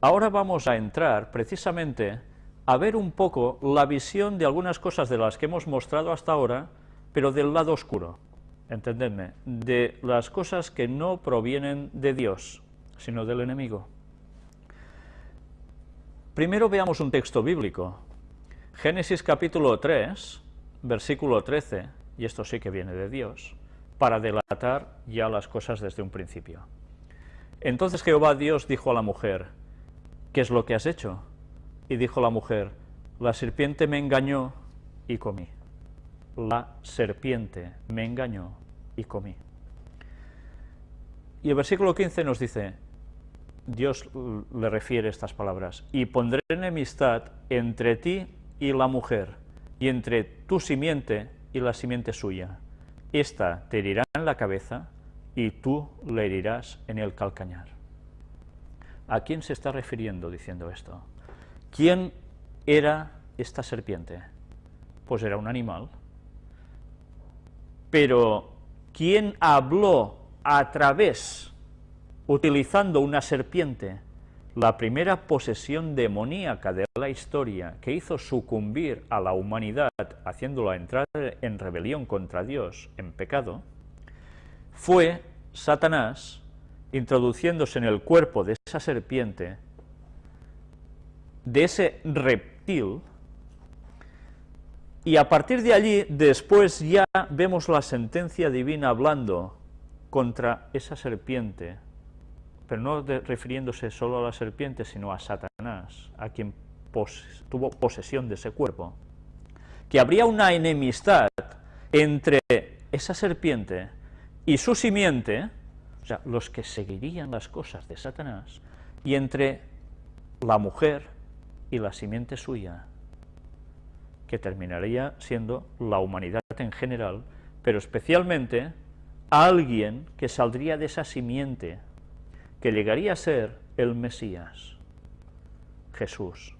ahora vamos a entrar precisamente a ver un poco la visión de algunas cosas de las que hemos mostrado hasta ahora, pero del lado oscuro, entendedme, de las cosas que no provienen de Dios, sino del enemigo. Primero veamos un texto bíblico, Génesis capítulo 3, versículo 13, y esto sí que viene de Dios, para delatar ya las cosas desde un principio. Entonces Jehová Dios dijo a la mujer, ¿qué es lo que has hecho? Y dijo la mujer, la serpiente me engañó y comí. La serpiente me engañó y comí. Y el versículo 15 nos dice, Dios le refiere estas palabras, y pondré enemistad entre ti y la mujer, y entre tu simiente y la simiente suya. Esta te herirá en la cabeza, y tú le herirás en el calcañar. ¿A quién se está refiriendo diciendo esto? ¿Quién era esta serpiente? Pues era un animal. Pero, ¿quién habló a través, utilizando una serpiente, la primera posesión demoníaca de la historia que hizo sucumbir a la humanidad, haciéndola entrar en rebelión contra Dios, en pecado, fue Satanás introduciéndose en el cuerpo de esa serpiente de ese reptil, y a partir de allí, después ya vemos la sentencia divina hablando contra esa serpiente, pero no refiriéndose solo a la serpiente, sino a Satanás, a quien tuvo posesión de ese cuerpo, que habría una enemistad entre esa serpiente y su simiente, los que seguirían las cosas de Satanás, y entre la mujer y la simiente suya, que terminaría siendo la humanidad en general, pero especialmente alguien que saldría de esa simiente, que llegaría a ser el Mesías, Jesús.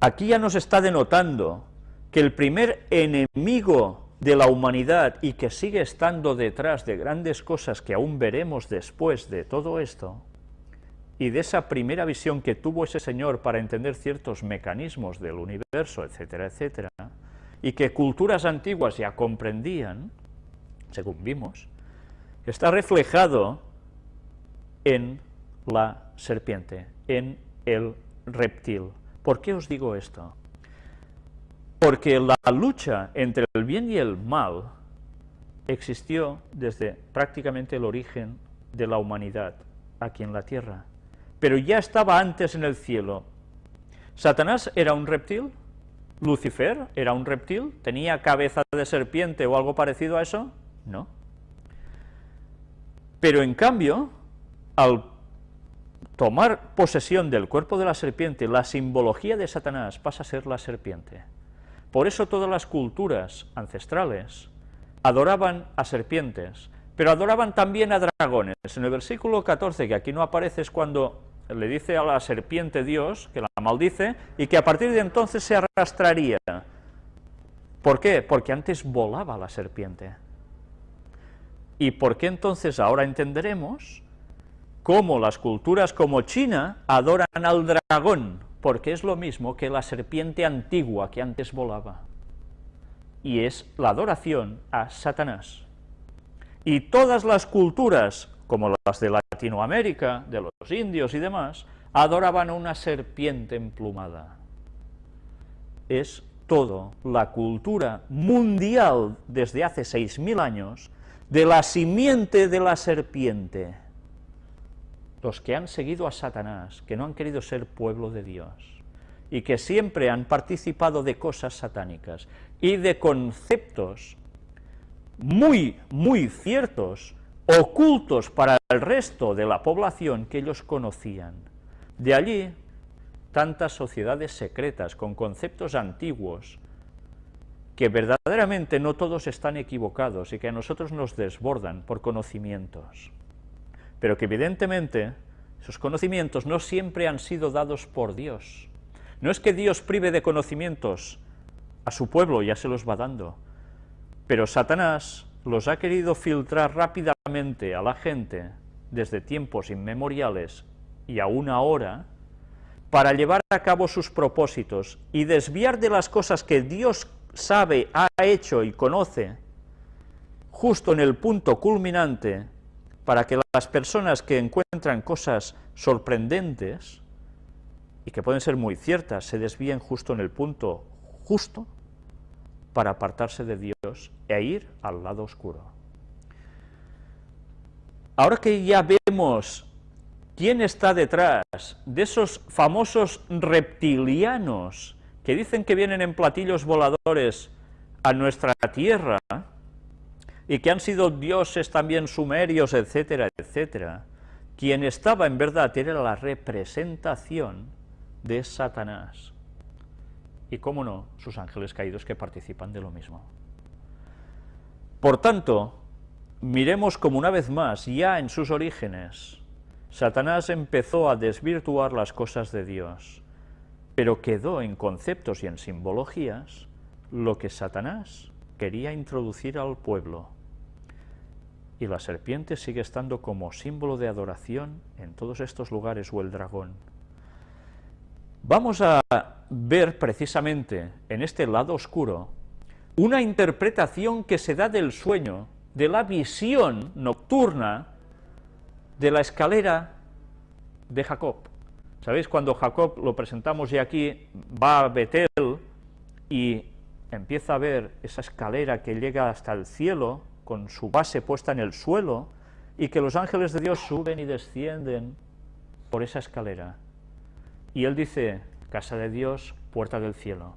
Aquí ya nos está denotando que el primer enemigo de la humanidad y que sigue estando detrás de grandes cosas que aún veremos después de todo esto, y de esa primera visión que tuvo ese señor para entender ciertos mecanismos del universo, etcétera, etcétera, y que culturas antiguas ya comprendían, según vimos, está reflejado en la serpiente, en el reptil. ¿Por qué os digo esto? Porque la lucha entre el bien y el mal existió desde prácticamente el origen de la humanidad aquí en la tierra pero ya estaba antes en el cielo. ¿Satanás era un reptil? ¿Lucifer era un reptil? ¿Tenía cabeza de serpiente o algo parecido a eso? No. Pero en cambio, al tomar posesión del cuerpo de la serpiente, la simbología de Satanás pasa a ser la serpiente. Por eso todas las culturas ancestrales adoraban a serpientes, pero adoraban también a dragones. En el versículo 14, que aquí no aparece, es cuando le dice a la serpiente Dios, que la maldice, y que a partir de entonces se arrastraría. ¿Por qué? Porque antes volaba la serpiente. ¿Y por qué entonces ahora entenderemos cómo las culturas como China adoran al dragón? Porque es lo mismo que la serpiente antigua que antes volaba. Y es la adoración a Satanás. Y todas las culturas como las de Latinoamérica, de los indios y demás, adoraban a una serpiente emplumada. Es todo la cultura mundial desde hace 6.000 años de la simiente de la serpiente. Los que han seguido a Satanás, que no han querido ser pueblo de Dios, y que siempre han participado de cosas satánicas y de conceptos muy, muy ciertos ocultos para el resto de la población que ellos conocían. De allí, tantas sociedades secretas con conceptos antiguos, que verdaderamente no todos están equivocados y que a nosotros nos desbordan por conocimientos, pero que evidentemente esos conocimientos no siempre han sido dados por Dios. No es que Dios prive de conocimientos a su pueblo, ya se los va dando, pero Satanás los ha querido filtrar rápidamente a la gente desde tiempos inmemoriales y aún ahora, para llevar a cabo sus propósitos y desviar de las cosas que Dios sabe, ha hecho y conoce, justo en el punto culminante, para que las personas que encuentran cosas sorprendentes, y que pueden ser muy ciertas, se desvíen justo en el punto justo, para apartarse de Dios e ir al lado oscuro. Ahora que ya vemos quién está detrás de esos famosos reptilianos que dicen que vienen en platillos voladores a nuestra tierra, y que han sido dioses también sumerios, etcétera, etcétera, quien estaba en verdad era la representación de Satanás. Y cómo no, sus ángeles caídos que participan de lo mismo. Por tanto, miremos como una vez más, ya en sus orígenes, Satanás empezó a desvirtuar las cosas de Dios, pero quedó en conceptos y en simbologías lo que Satanás quería introducir al pueblo. Y la serpiente sigue estando como símbolo de adoración en todos estos lugares, o el dragón. Vamos a ver precisamente en este lado oscuro una interpretación que se da del sueño, de la visión nocturna de la escalera de Jacob. ¿Sabéis? Cuando Jacob, lo presentamos ya aquí, va a Betel y empieza a ver esa escalera que llega hasta el cielo, con su base puesta en el suelo, y que los ángeles de Dios suben y descienden por esa escalera. Y él dice, casa de Dios, puerta del cielo.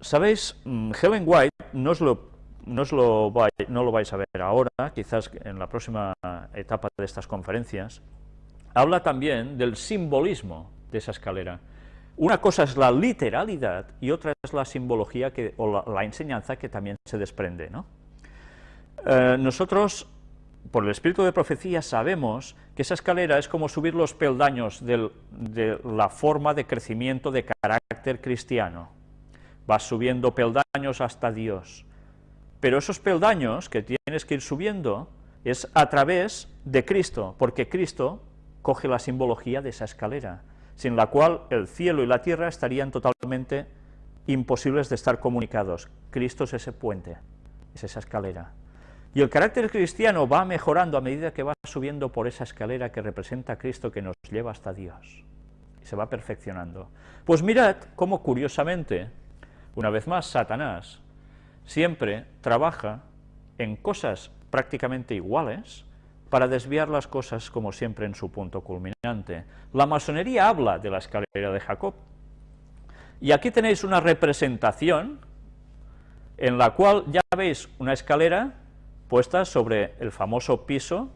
¿Sabéis? Mm, Helen White, no, lo, no, lo no lo vais a ver ahora, quizás en la próxima etapa de estas conferencias, habla también del simbolismo de esa escalera. Una cosa es la literalidad y otra es la simbología que, o la, enseñanza que también se desprende. Eh, nosotros, por el espíritu de profecía, sabemos que esa escalera es como subir los peldaños de la forma de crecimiento de carácter cristiano. Vas subiendo peldaños hasta Dios. Pero esos peldaños que tienes que ir subiendo es a través de Cristo, porque Cristo coge la simbología de esa escalera sin la cual el cielo y la tierra estarían totalmente imposibles de estar comunicados. Cristo es ese puente, es esa escalera. Y el carácter cristiano va mejorando a medida que va subiendo por esa escalera que representa a Cristo que nos lleva hasta Dios. Y se va perfeccionando. Pues mirad cómo curiosamente, una vez más, Satanás siempre trabaja en cosas prácticamente iguales, para desviar las cosas, como siempre, en su punto culminante. La masonería habla de la escalera de Jacob, y aquí tenéis una representación en la cual ya veis una escalera puesta sobre el famoso piso,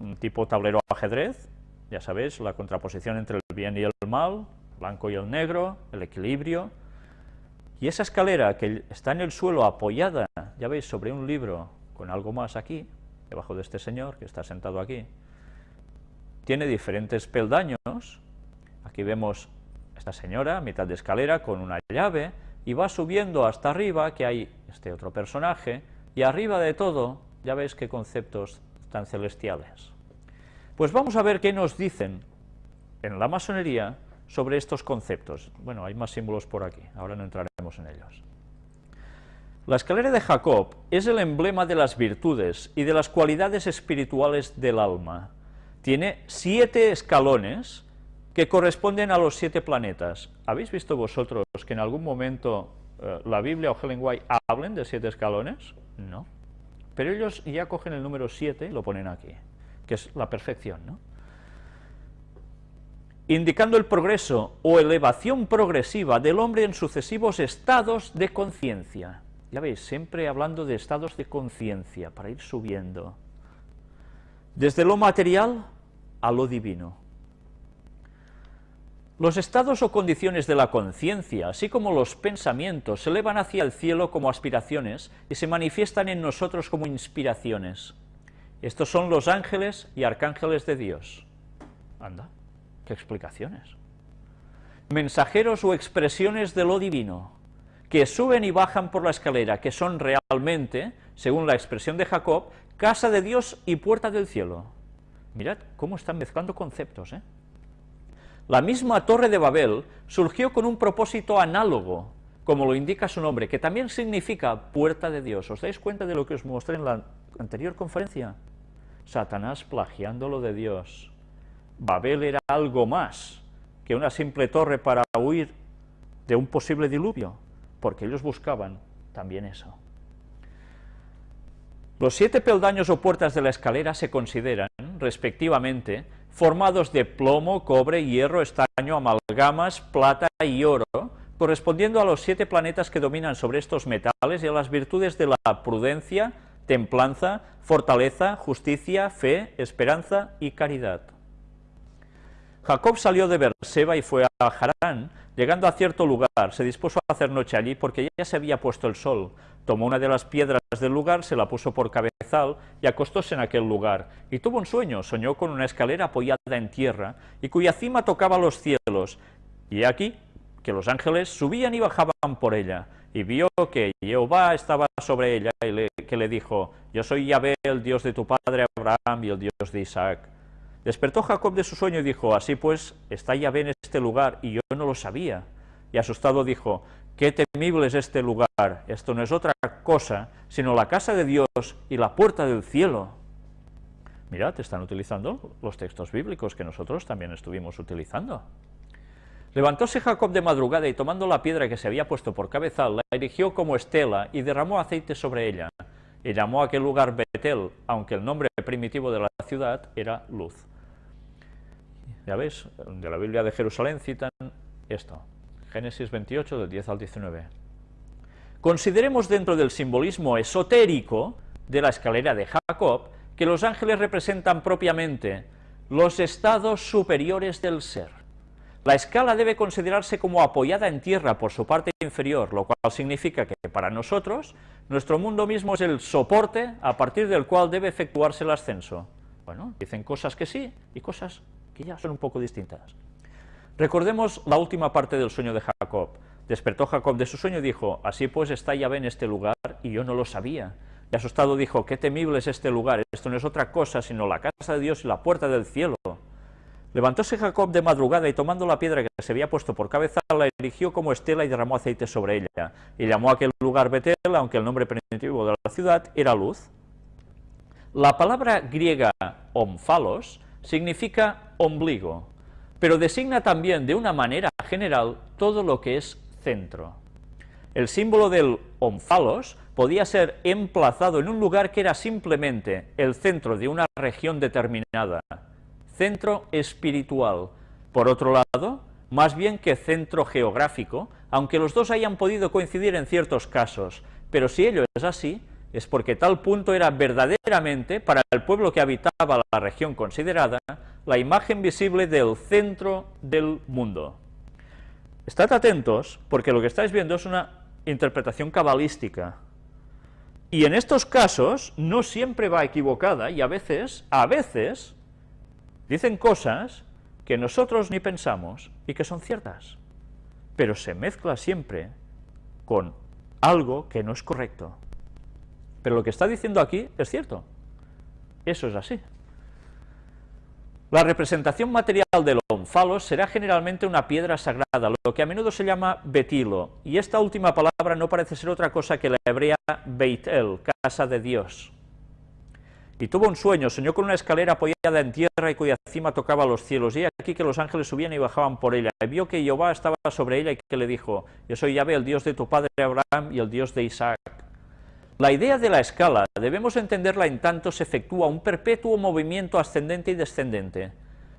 un tipo tablero ajedrez, ya sabéis, la contraposición entre el bien y el mal, blanco y el negro, el equilibrio, y esa escalera que está en el suelo apoyada, ya veis, sobre un libro con algo más aquí, debajo de este señor que está sentado aquí, tiene diferentes peldaños, aquí vemos esta señora, mitad de escalera, con una llave, y va subiendo hasta arriba, que hay este otro personaje, y arriba de todo, ya veis qué conceptos tan celestiales. Pues vamos a ver qué nos dicen en la masonería sobre estos conceptos. Bueno, hay más símbolos por aquí, ahora no entraremos en ellos. La escalera de Jacob es el emblema de las virtudes y de las cualidades espirituales del alma. Tiene siete escalones que corresponden a los siete planetas. ¿Habéis visto vosotros que en algún momento eh, la Biblia o Helen White hablen de siete escalones? No. Pero ellos ya cogen el número siete y lo ponen aquí, que es la perfección, ¿no? indicando el progreso o elevación progresiva del hombre en sucesivos estados de conciencia. Ya veis, siempre hablando de estados de conciencia, para ir subiendo. Desde lo material a lo divino. Los estados o condiciones de la conciencia, así como los pensamientos, se elevan hacia el cielo como aspiraciones y se manifiestan en nosotros como inspiraciones. Estos son los ángeles y arcángeles de Dios. Anda, qué explicaciones. Mensajeros o expresiones de lo divino que suben y bajan por la escalera, que son realmente, según la expresión de Jacob, casa de Dios y puerta del cielo. Mirad cómo están mezclando conceptos, ¿eh? La misma Torre de Babel surgió con un propósito análogo, como lo indica su nombre, que también significa puerta de Dios. ¿Os dais cuenta de lo que os mostré en la anterior conferencia? Satanás plagiando lo de Dios. Babel era algo más que una simple torre para huir de un posible diluvio, porque ellos buscaban también eso. Los siete peldaños o puertas de la escalera se consideran, respectivamente, formados de plomo, cobre, hierro, estaño, amalgamas, plata y oro, correspondiendo a los siete planetas que dominan sobre estos metales y a las virtudes de la prudencia, templanza, fortaleza, justicia, fe, esperanza y caridad. Jacob salió de Berseba y fue a Harán, llegando a cierto lugar, se dispuso a hacer noche allí porque ya se había puesto el sol, tomó una de las piedras del lugar, se la puso por cabezal y acostóse en aquel lugar, y tuvo un sueño, soñó con una escalera apoyada en tierra, y cuya cima tocaba los cielos, y aquí que los ángeles subían y bajaban por ella, y vio que Jehová estaba sobre ella, y que le dijo, yo soy Yahvé, el Dios de tu padre Abraham y el Dios de Isaac. Despertó Jacob de su sueño y dijo, así pues, está Yahvé en este lugar, y yo no lo sabía. Y asustado dijo, qué temible es este lugar, esto no es otra cosa, sino la casa de Dios y la puerta del cielo. Mirad, están utilizando los textos bíblicos que nosotros también estuvimos utilizando. Levantóse Jacob de madrugada y tomando la piedra que se había puesto por cabezal, la erigió como estela y derramó aceite sobre ella, y llamó a aquel lugar Betel, aunque el nombre primitivo de la ciudad era Luz. Ya veis, de la Biblia de Jerusalén citan esto, Génesis 28, del 10 al 19. Consideremos dentro del simbolismo esotérico de la escalera de Jacob que los ángeles representan propiamente los estados superiores del ser. La escala debe considerarse como apoyada en tierra por su parte inferior, lo cual significa que para nosotros nuestro mundo mismo es el soporte a partir del cual debe efectuarse el ascenso. Bueno, dicen cosas que sí y cosas que ya son un poco distintas. Recordemos la última parte del sueño de Jacob. Despertó Jacob de su sueño y dijo, así pues está Yahvé en este lugar, y yo no lo sabía. Y asustado dijo, qué temible es este lugar, esto no es otra cosa sino la casa de Dios y la puerta del cielo. Levantóse Jacob de madrugada y tomando la piedra que se había puesto por cabeza, la erigió como estela y derramó aceite sobre ella. Y llamó a aquel lugar Betel, aunque el nombre primitivo de la ciudad era luz. La palabra griega omphalos significa ombligo, pero designa también de una manera general todo lo que es centro. El símbolo del omphalos podía ser emplazado en un lugar que era simplemente el centro de una región determinada, centro espiritual. Por otro lado, más bien que centro geográfico, aunque los dos hayan podido coincidir en ciertos casos, pero si ello es así, es porque tal punto era verdaderamente, para el pueblo que habitaba la región considerada, la imagen visible del centro del mundo. Estad atentos, porque lo que estáis viendo es una interpretación cabalística, y en estos casos no siempre va equivocada, y a veces, a veces, dicen cosas que nosotros ni pensamos y que son ciertas, pero se mezcla siempre con algo que no es correcto. Pero lo que está diciendo aquí es cierto. Eso es así. La representación material del onfalos será generalmente una piedra sagrada, lo que a menudo se llama betilo, y esta última palabra no parece ser otra cosa que la hebrea Beitel, casa de Dios. Y tuvo un sueño, soñó con una escalera apoyada en tierra y cuya cima tocaba los cielos, y aquí que los ángeles subían y bajaban por ella, y vio que Jehová estaba sobre ella y que le dijo, yo soy Yahvé, el Dios de tu padre Abraham y el Dios de Isaac. La idea de la escala debemos entenderla en tanto se efectúa un perpetuo movimiento ascendente y descendente.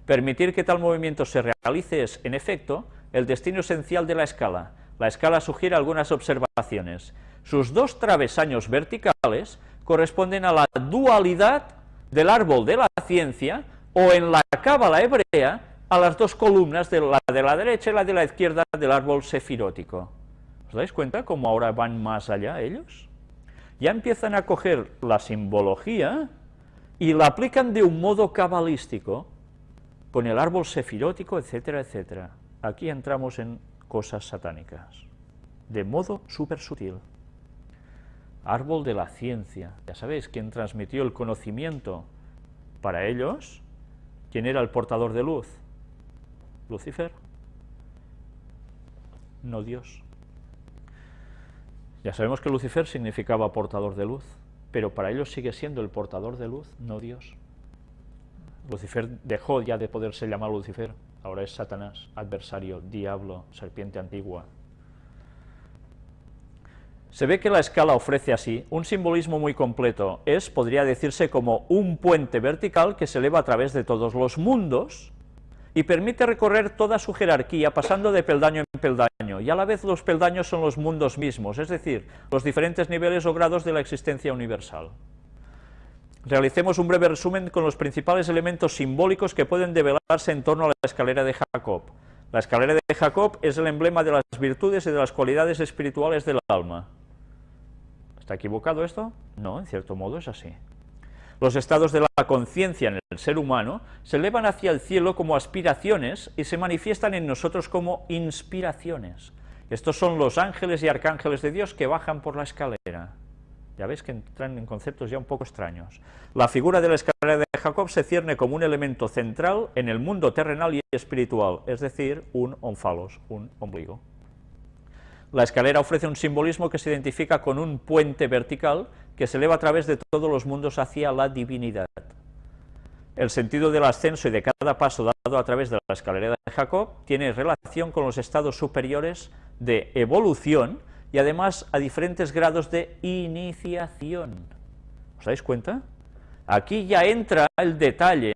Permitir que tal movimiento se realice es, en efecto, el destino esencial de la escala. La escala sugiere algunas observaciones. Sus dos travesaños verticales corresponden a la dualidad del árbol de la ciencia, o en la cábala hebrea, a las dos columnas, de la de la derecha y la de la izquierda del árbol sefirótico. ¿Os dais cuenta cómo ahora van más allá ellos? Ya empiezan a coger la simbología y la aplican de un modo cabalístico, con el árbol sefirótico, etcétera, etcétera. Aquí entramos en cosas satánicas, de modo súper sutil. Árbol de la ciencia, ya sabéis, quien transmitió el conocimiento para ellos ¿Quién era el portador de luz? Lucifer. No Dios. Ya sabemos que Lucifer significaba portador de luz, pero para ellos sigue siendo el portador de luz, no Dios. Lucifer dejó ya de poderse llamar Lucifer, ahora es Satanás, adversario, diablo, serpiente antigua. Se ve que la escala ofrece así un simbolismo muy completo, es, podría decirse, como un puente vertical que se eleva a través de todos los mundos, y permite recorrer toda su jerarquía pasando de peldaño en peldaño, y a la vez los peldaños son los mundos mismos, es decir, los diferentes niveles o grados de la existencia universal. Realicemos un breve resumen con los principales elementos simbólicos que pueden develarse en torno a la escalera de Jacob. La escalera de Jacob es el emblema de las virtudes y de las cualidades espirituales del alma. ¿Está equivocado esto? No, en cierto modo es así. Los estados de la conciencia en el ser humano se elevan hacia el cielo como aspiraciones y se manifiestan en nosotros como inspiraciones. Estos son los ángeles y arcángeles de Dios que bajan por la escalera. Ya veis que entran en conceptos ya un poco extraños. La figura de la escalera de Jacob se cierne como un elemento central en el mundo terrenal y espiritual, es decir, un onfalos, un ombligo. La escalera ofrece un simbolismo que se identifica con un puente vertical que se eleva a través de todos los mundos hacia la divinidad. El sentido del ascenso y de cada paso dado a través de la escalera de Jacob tiene relación con los estados superiores de evolución y además a diferentes grados de iniciación. ¿Os dais cuenta? Aquí ya entra el detalle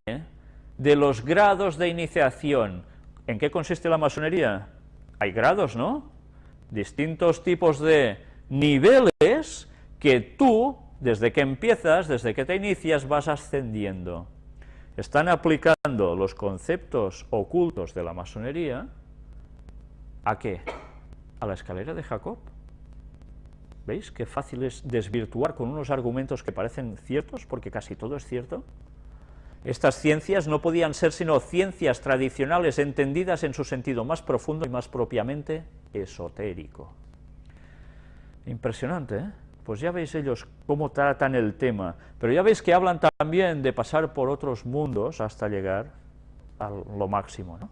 de los grados de iniciación. ¿En qué consiste la masonería? Hay grados, ¿no? Distintos tipos de niveles que tú, desde que empiezas, desde que te inicias, vas ascendiendo. Están aplicando los conceptos ocultos de la masonería, ¿a qué? A la escalera de Jacob. ¿Veis qué fácil es desvirtuar con unos argumentos que parecen ciertos, porque casi todo es cierto? Estas ciencias no podían ser sino ciencias tradicionales entendidas en su sentido más profundo y más propiamente esotérico. Impresionante, ¿eh? pues ya veis ellos cómo tratan el tema, pero ya veis que hablan también de pasar por otros mundos hasta llegar a lo máximo, ¿no?